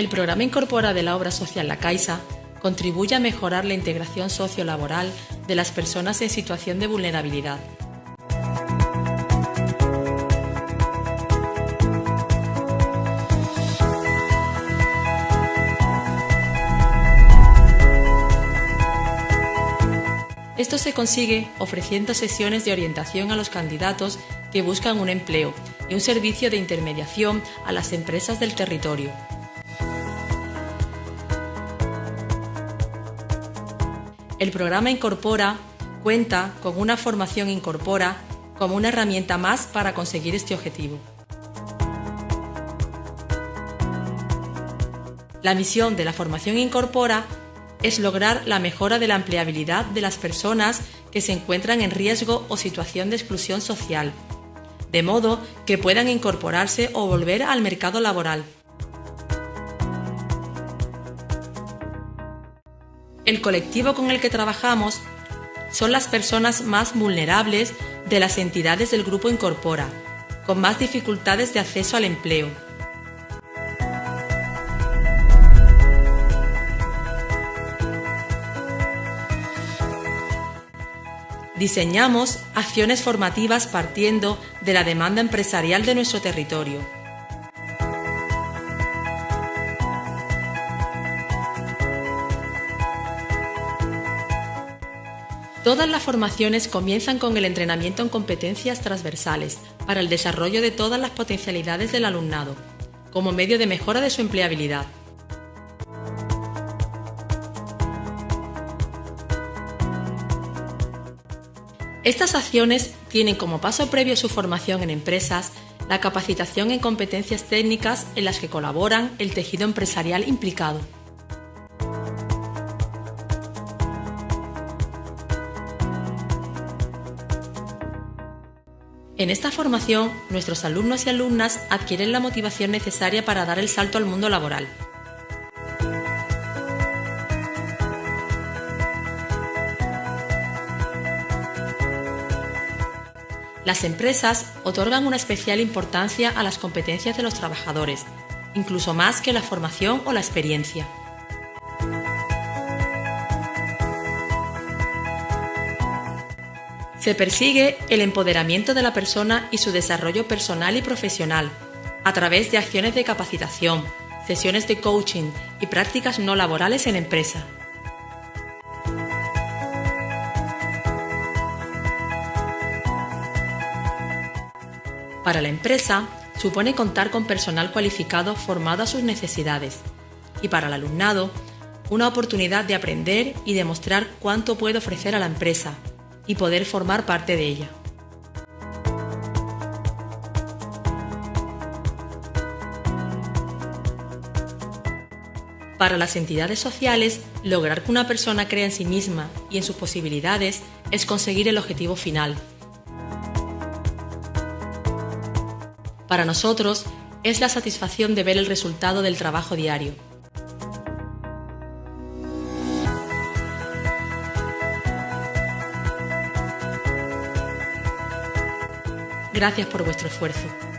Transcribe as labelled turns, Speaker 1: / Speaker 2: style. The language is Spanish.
Speaker 1: El programa Incorpora de la obra social La Caixa contribuye a mejorar la integración sociolaboral de las personas en situación de vulnerabilidad. Esto se consigue ofreciendo sesiones de orientación a los candidatos que buscan un empleo y un servicio de intermediación a las empresas del territorio. El programa Incorpora cuenta con una formación Incorpora como una herramienta más para conseguir este objetivo. La misión de la formación Incorpora es lograr la mejora de la empleabilidad de las personas que se encuentran en riesgo o situación de exclusión social, de modo que puedan incorporarse o volver al mercado laboral. El colectivo con el que trabajamos son las personas más vulnerables de las entidades del grupo Incorpora, con más dificultades de acceso al empleo. Diseñamos acciones formativas partiendo de la demanda empresarial de nuestro territorio Todas las formaciones comienzan con el entrenamiento en competencias transversales para el desarrollo de todas las potencialidades del alumnado, como medio de mejora de su empleabilidad. Estas acciones tienen como paso previo su formación en empresas la capacitación en competencias técnicas en las que colaboran el tejido empresarial implicado. En esta formación, nuestros alumnos y alumnas adquieren la motivación necesaria para dar el salto al mundo laboral. Las empresas otorgan una especial importancia a las competencias de los trabajadores, incluso más que la formación o la experiencia. Se persigue el empoderamiento de la persona y su desarrollo personal y profesional a través de acciones de capacitación, sesiones de coaching y prácticas no laborales en empresa. Para la empresa, supone contar con personal cualificado formado a sus necesidades y para el alumnado, una oportunidad de aprender y demostrar cuánto puede ofrecer a la empresa y poder formar parte de ella. Para las entidades sociales, lograr que una persona crea en sí misma y en sus posibilidades es conseguir el objetivo final. Para nosotros, es la satisfacción de ver el resultado del trabajo diario, Gracias por vuestro esfuerzo.